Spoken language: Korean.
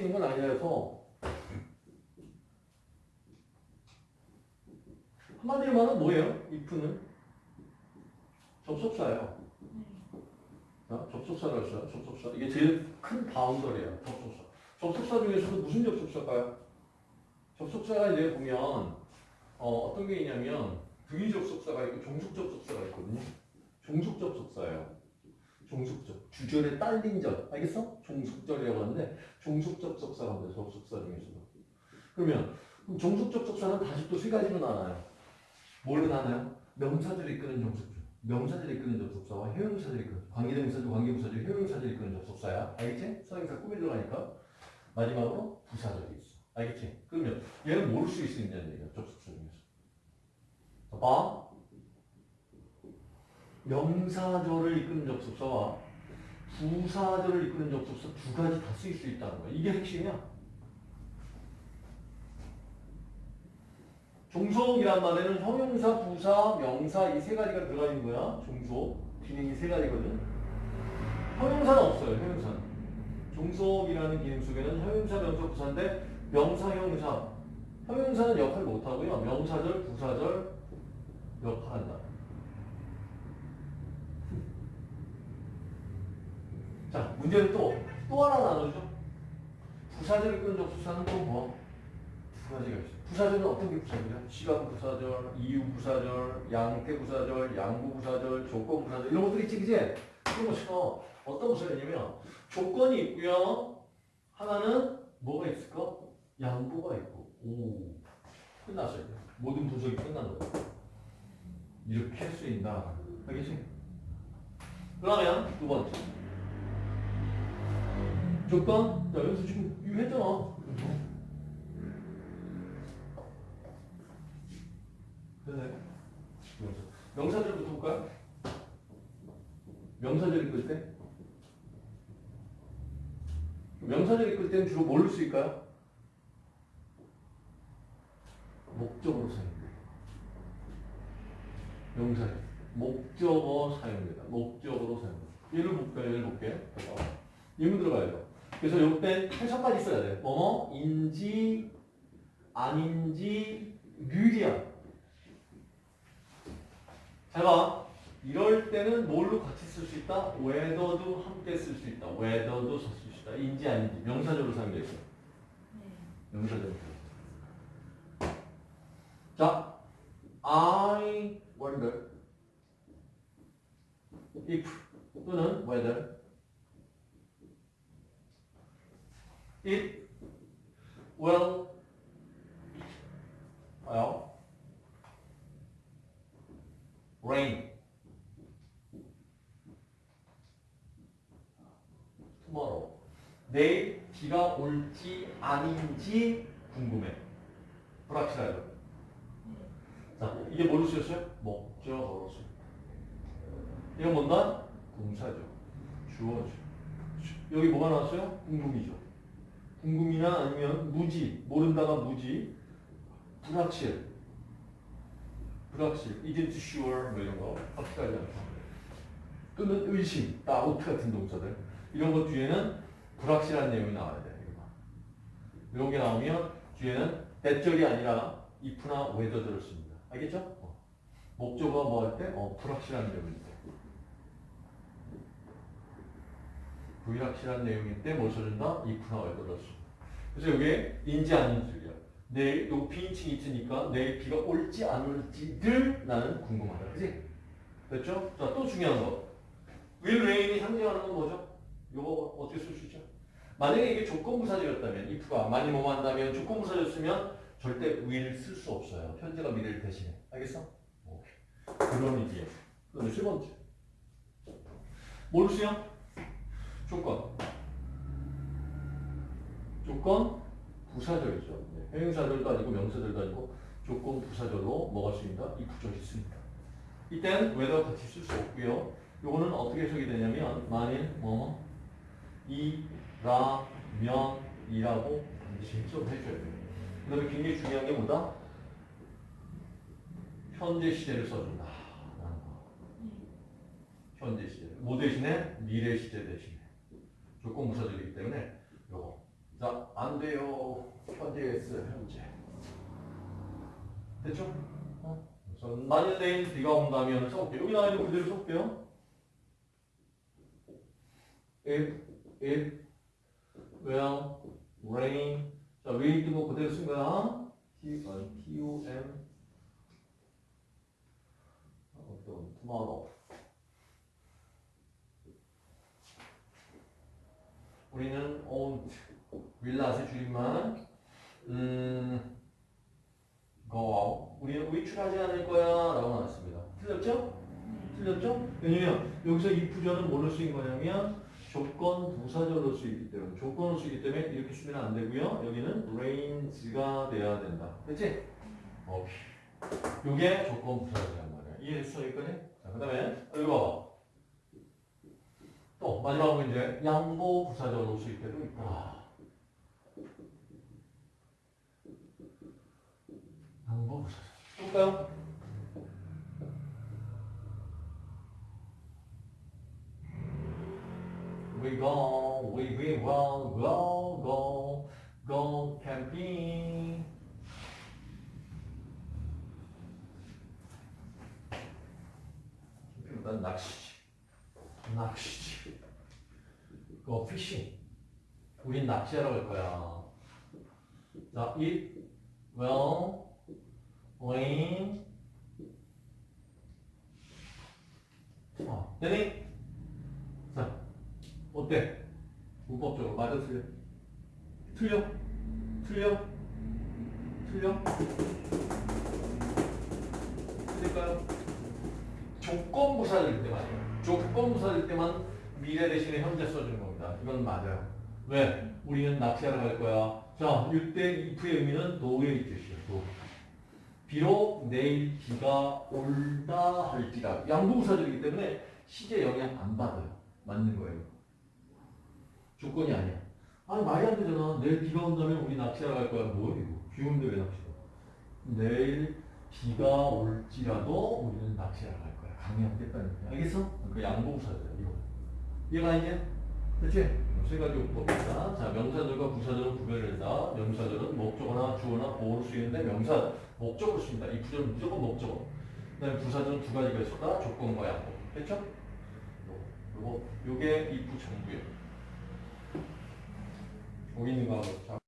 있는 건 아니라서 한마디로 말하면 뭐예요? if는 접속사예요. 자, 접속사를 써요. 접속사. 이게 제일 큰 바운더리예요. 접속사. 접속사 중에서도 무슨 접속사일까요? 접속사가 이제 보면 어, 떤게 있냐면 등위 접속사가 있고 종속 접속사가 있거든요. 종속 접속사예요. 종속적. 주절에 딸린 절. 알겠어? 종속절이라고 하는데 종속 접속사가 합니다. 접속사 중에서도. 그러면 그럼 종속 접속사는 다시 또 세 가지로 나눠요. 뭘로 나눠요? 명사들이 이끄는 종속적. 명사들이 이끄는 접속사와 형용사들이 이끄는 관계대명사들, 관계부사들, 형용사들이 이끄는 접속사야. 알겠지? 선행사 꾸며 들어가니까 마지막으로 부사절이 있어. 알겠지? 그러면 얘는 모를 수 있느냐는 얘기야. 접속사 중에서. 자, 봐. 명사절을 이끄는 접속사와 부사절을 이끄는 접속사 두 가지 다 쓰일 수 있다는 거야. 이게 핵심이야. 종속이란 말에는 형용사, 부사, 명사 이 세 가지가 들어가 있는 거야. 종속. 기능이 세 가지거든. 형용사는 없어요. 형용사는. 종속이라는 기능 속에는 형용사, 명사, 부사인데 명사, 형용사. 형용사는 역할 못하고요. 명사절, 부사절 역할한다. 자, 문제는 또, 또 하나 나누죠. 부사절 이끄는 접속사는 또 뭐? 두 가지가 있어요. 부사절은 어떤 게 부사절이야? 시간 부사절, 이유 부사절, 양태 부사절, 양부 부사절, 조건 부사절 이런 것들 있지, 그지? 그런 것처럼 어떤 부사절이냐면 조건이 있고요. 하나는 뭐가 있을까? 양보가 있고. 오, 끝났어요. 모든 분석이 끝난 거예요. 이렇게 할 수 있다. 알겠지? 그러면 두 번째. 조건? 자, 여기서 지금 이거 했잖아. 그래. 명사절부터 볼까요? 명사절 읽을 때? 명사절 읽을 때는 주로 뭘로 쓰일까요? 목적으로 사용돼요. 명사절. 목적어 사용됩니다. 목적으로 사용됩니다. 예를 볼까요? 예를 볼게요. 예문 들어가야죠. 그래서 요때 해석까지 써야 돼. 뭐뭐? 인지, 아닌지, 류리야. 잘 봐. 이럴 때는 뭘로 같이 쓸 수 있다? whether도 함께 쓸 수 있다. whether도 쓸 수 있다. 인지 아닌지. 명사절로 사용되어 있어요. 명사절로. 자, I wonder if 또는 whether it will well rain. Tomorrow. 내일 비가 올지 아닌지 궁금해. 불확실하죠? 자 이게 뭘로 쓰였어요? 목적어로 쓰였어요 이건 뭔가? 동사죠. 주어죠. 여기 뭐가 나왔어요? 궁금이죠 궁금이나 아니면 무지 모른다가 무지 불확실. 불확실. isn't sure. 뭐 이런 거. 확실하지 않다. 또는 의심. doubt 같은 동사들. 이런 것 뒤에는 불확실한 내용이 나와야 돼. 이런 게 나오면 뒤에는 대절이 아니라 if나 whether들을 씁니다 알겠죠? 어. 목적어가 뭐할 때? 어, 불확실한 내용일 때 불확실한 내용일 때뭘 써준다? whether를 씁니다 그래서 여기에 인지 아닌지야 내일 요 비인칭이 있으니까 내일 비가 올지 안 올지를 나는 궁금하다. 그지? 됐죠? 자, 또 중요한 거. will rain이 상징하는 건 뭐죠? 요거 어떻게 쓸 수 있죠? 만약에 이게 조건부사절이었다면 if가 많이 뭐뭐 한다면 조건부사였으면 절대 will 쓸 수 없어요. 현재가 미래를 대신해. 알겠어? 오케이. 그런 의미에. 그다음에 세 번째. 뭘 쓰요? 조건. 조건 부사절이죠. 네. 형용사절도 아니고 명사절도 아니고 조건 부사절로 뭐가 쓰인다? 이 구절이 쓰인다. 이때는 whether 같이 쓸 수 없고요. 요거는 어떻게 해석이 되냐면 만일 뭐 이, 라, 면, 이라고 반드시 해석을 해줘야 돼요. 그 다음에 굉장히 중요한 게 뭐다? 현재 시제를 써준다. 거. 현재 시제. 뭐 대신에? 미래 시제 대신에. 조건 부사절이기 때문에 요거 자, 안 돼요. 현재 S, 현재. 됐죠? 어? 그래서 만일 내일 비가 온다면 써볼게요. 여기 나와 있는 그대로 써볼게요. If, if, will, rain. 자, will 뜨고 그대로 쓴 거야. T, 아니, T-O-M. 어떤, tomorrow. 우리는 won't, willnot의 줄임말. 음, out. 우리는 외출하지 않을 거야. 라고 나왔습니다. 틀렸죠? 틀렸죠? 왜냐면 여기서 이 부전은 뭘로 쓰인 거냐면 조건 부사절로 쓰이기 때문에 조건으로 쓰이기 때문에 이렇게 쓰면 안 되고요. 여기는 range가 돼야 된다. 됐지? 오케이. 요게 조건 부사절이란 말이야. 이해했어 여기까지? 자, 그 다음에 여기 봐봐. 또 마지막 문제 양보 부사절로 쓰일 때도 있다. 양보 부사절. 볼까요? We go, we we will go go go camping. 캠핑보다 낚시지. go fishing. 우린 낚시하러 갈 거야. 자, it will rain. 자, 되니? 자, 어때? 문법적으로 맞아 틀려? 틀려? 틀려? 틀려? 틀릴까요? 조건부사일 때 맞아요. 조건부사일 때만 미래 대신에 현재 써주는 겁니다. 이건 맞아요. 왜? 우리는 낚시하러 갈 거야. 자, 이때 if의 의미는 도의 뜻이에요. 도. 비록 내일 비가 올다 할지라도 양보부사절이기 때문에 시제 영향 안 받아요. 맞는 거예요. 조건이 아니야. 아니 말이 안 되잖아. 내일 비가 온다면 우리 낚시하러 갈 거야. 뭐 이거? 비 오는데 왜 낚시해? 내일 비가 올지라도 우리는 낚시하러 갈 거야. 강요하겠다는 거야. 알겠어? 그 양보부사절 이거. 이해가 이제? 그렇지? 세 가지 용법입니다. 자, 명사절과 부사절은 구별된다. 명사절은 목적어나 주어나 보호로 쓰이는데 명사 목적으로 쓰인다. 이 부절은 무조건 목적어. 그 다음에 부사절은 두 가지가 있었다. 조건과 양보. 됐죠? 요거, 요게 이부 전부예요. 여기 있는 거하고 자.